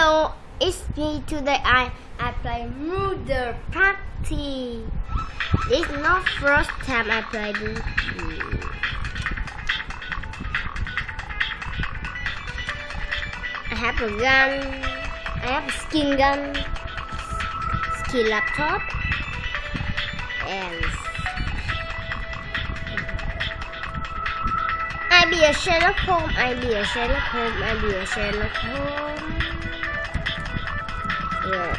Hello, it's me today. I I play Murder Party. Is not first time I play this. I have a gun. I have a skin gun, skin laptop, and I be a Sherlock Holmes. I be a Sherlock Holmes. I be a Sherlock Holmes. The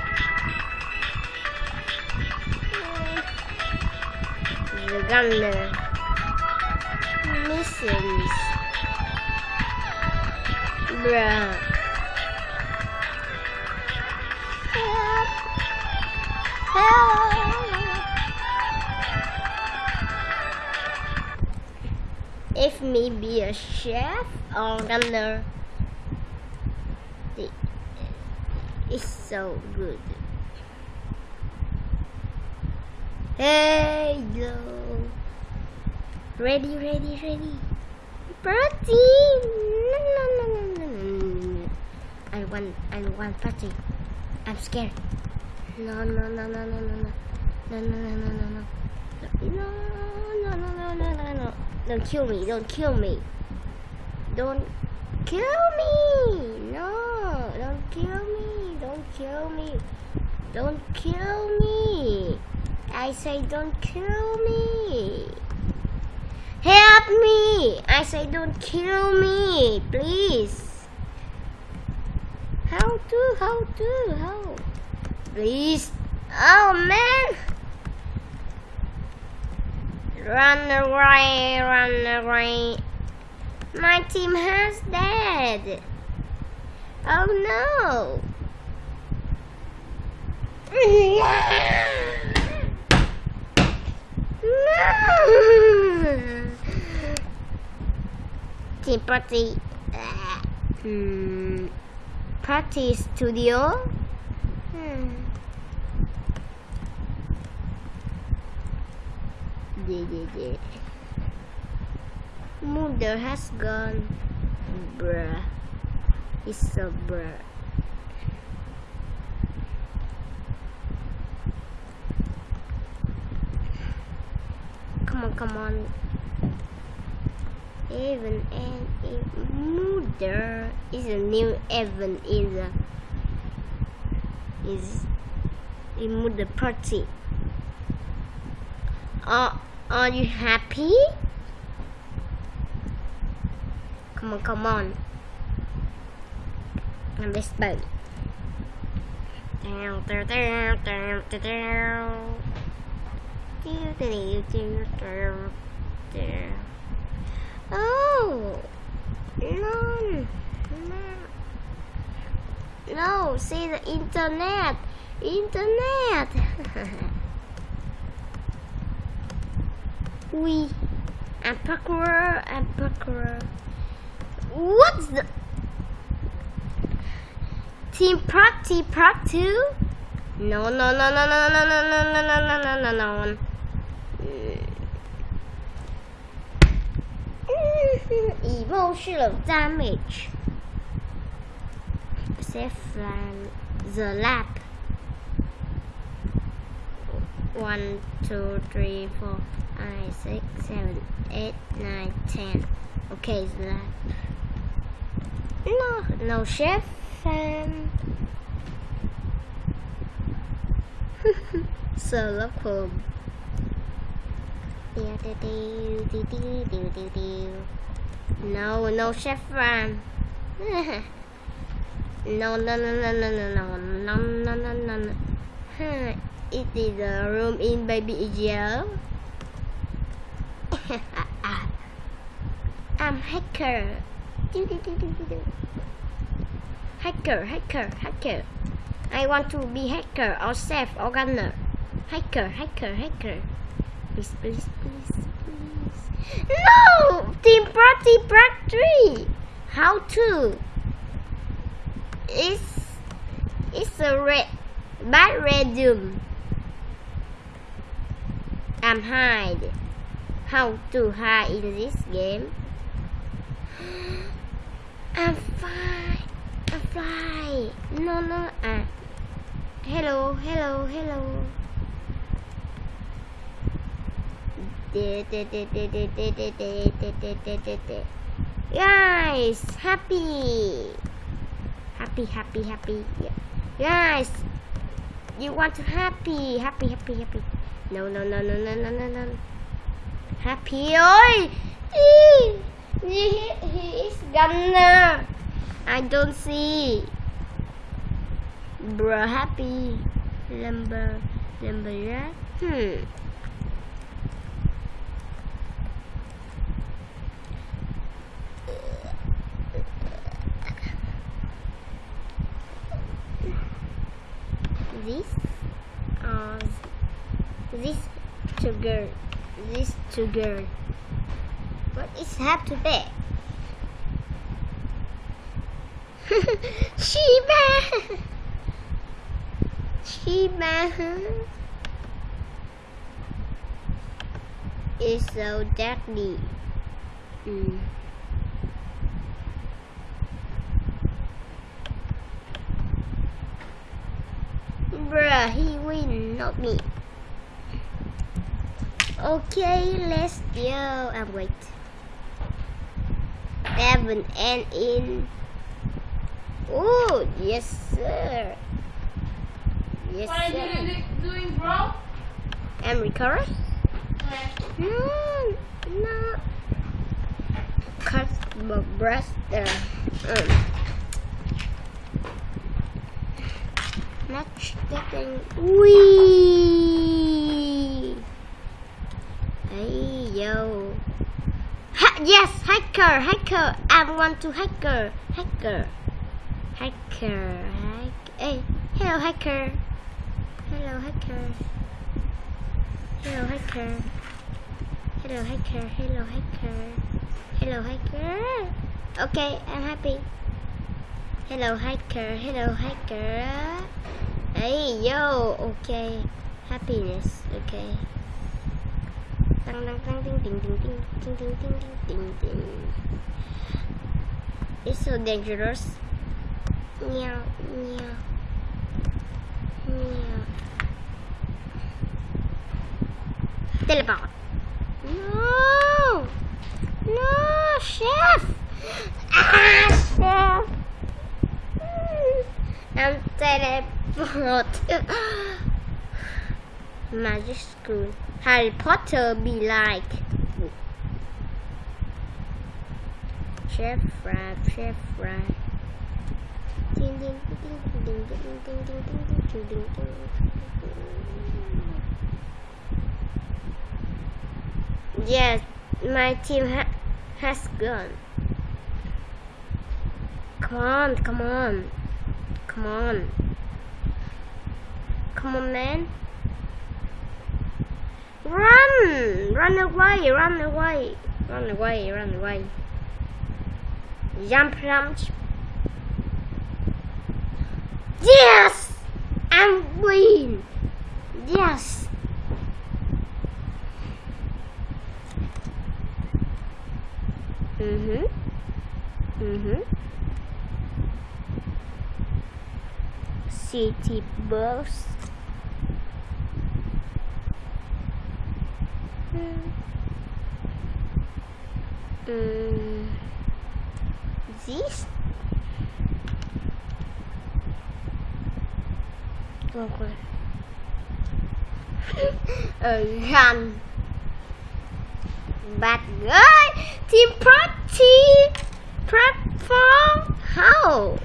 gunner. Missions. Bruh. Help. Help. If me be a chef or gunner, It's so good. Hey, yo. Ready, ready, ready. Protein! No, no, no, no, no, I want, I want protein. I'm scared. No, no, no, no, no, no, no. No, no, no, no, no, no. No, no, no, no, no, no. Don't kill me, don't kill me. Don't kill me! No, don't kill me. Don't kill me. Don't kill me. I say don't kill me. Help me. I say don't kill me. Please. How to? How to? How? Please. Oh man. Run away, run away. My team has dead. Oh no. Party. Hmm. Party studio. Hmm. Yeah, yeah, yeah. Mother has gone. Bruh. It's so bruh. Come on, come on. Even and mother is a new event in the is in mother party. Are are you happy? Come on, come on. I'm this boat. Down, down, down, down, down, Oh, no, no, no. See the internet, internet. we, I'm parkour. What's the team party part two? No, no, no, no, no, no, no, no, no, no, no, no, no, no. Emotional damage. Saffron the lab. One, two, three, four, five, six, seven, eight, nine, ten. Okay, the lab. No, no chef. Um, Sherlock Holmes. Do, do, do, do, do, do, do, do. No, no chevron. no, no, no, no, no, no, no, no, no, no, no, no. It is a room in Baby Joe. I'm hacker. Hacker, hacker, hacker. I want to be hacker or chef or gunner. Hacker, hacker, hacker. Please, please, please. No! Team Party Part 3! How to? It's, it's a red, bad resume. I'm hide. How to hide in this game? I'm fine. I'm fly. No, no. Ah. Hello, hello, hello. Guys, happy. Happy, happy, happy. Guys, you want to happy, happy, happy, happy. No, no, no, no, no, no, no, no. Happy ơi. He, he, is gonna. I don't see. Bro, happy. Lumber, lumber, right? Hmm. This, uh, this sugar, this sugar. What is have to be? Shiba! Shiba is so deadly. Mm. Bruh, he win, not me. Okay, let's go. And wait. Seven and in. Oh, yes, sir. Yes, What are sir. you doing, bro? I'm recovering. No, no. Cut my breast there. Um. Match getting. Wee. Hey yo. Ha yes, hacker, hacker. I want to hacker, hacker, hacker, hack. Hey, hello, hacker. Hello, hacker. Hello, hacker. Hello, hacker. Hello, hacker. Hello, hacker. Okay, I'm happy. Hello, hacker. Hello, hacker. Hey, yo. Okay. Happiness. Okay. It's so dangerous. Meow, meow. Meow. Teleport. No! No, chef! Ah, chef! Mm, I'm teleport. Magic school. Harry Potter be like? Chef fry, Chef Rab. Yes, my team ha has gone. Come on, come on, come on. Come on, man. Run! Run away! Run away! Run away! Run away! Jump, jump! Yes! I win! Yes! Mm-hmm. Mm-hmm. City bus. This? Okay. Oh, a gun. Bad guy. Team Party. Platform. How?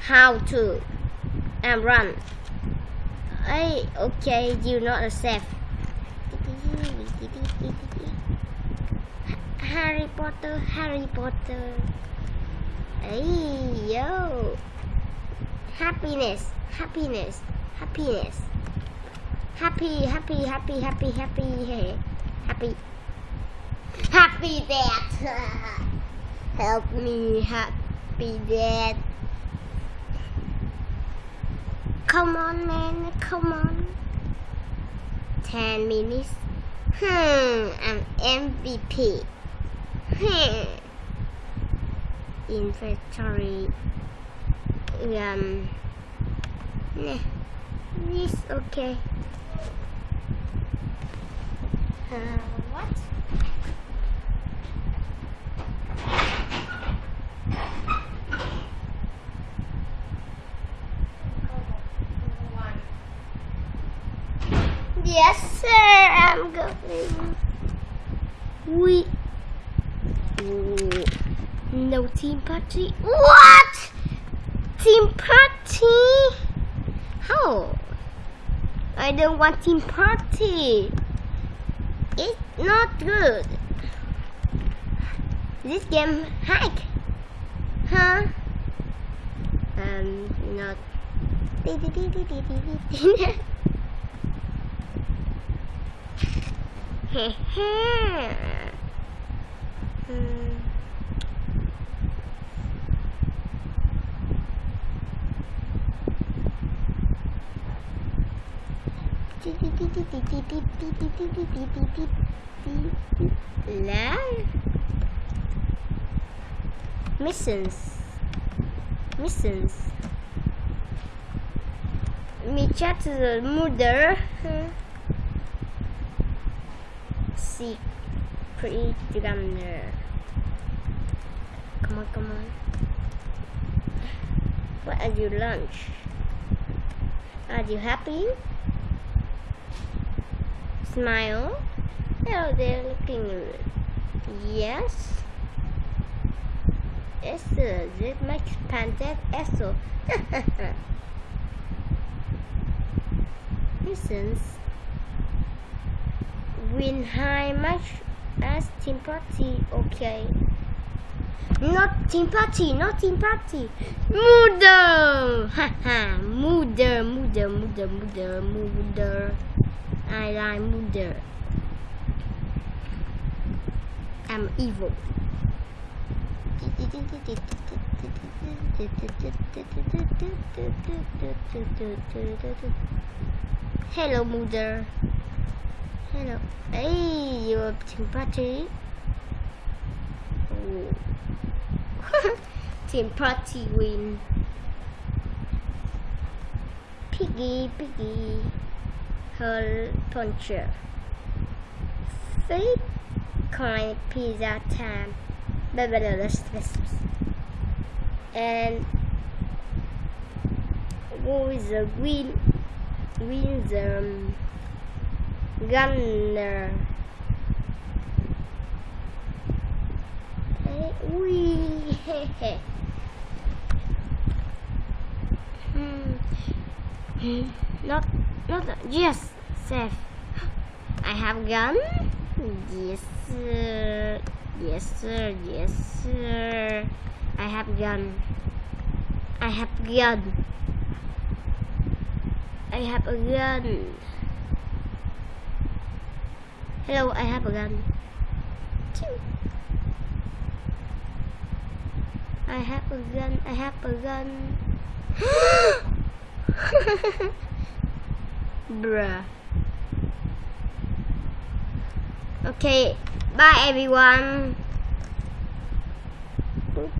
How to? And run. Hey, okay, you're not accept. Harry Potter, Harry Potter. Hey, yo. Happiness, happiness, happiness. Happy, happy, happy, happy, happy, happy. Happy dad. Help me, happy dad. Come on, man, come on. 10 minutes. Hmm, I'm MVP. Inventory. Um, nah, this okay. Uh, what? Yes, sir. I'm going. We. No team party. What? Team party? How? I don't want team party. It's not good. This game hack. Huh? Um, not. Hmm. Lan Missions. Missions. Me chat the mother Secret gunner Come on, come on What are you lunch? Are you happy? Smile. Oh, they're looking. Yes. Yes, sir. This makes pancake also. Listens. Win high match as team party. Okay. Not party, not party. Mother! Haha, mother, mother, mother, mother, mother. I like mother. I'm evil. Hello, mother. Hello. Hey, you're team party. Oh. team party win. Piggy, piggy. Her puncher. Fake coin pizza time. And who is the win? green the um, gunner? Hmm. Not not yes, safe. I have gun. Yes, sir. Yes, sir. Yes, sir. I have gun. I have gun. I have a gun. Hello, I have a gun. I have a gun. I have a gun. Bruh. Okay, bye everyone.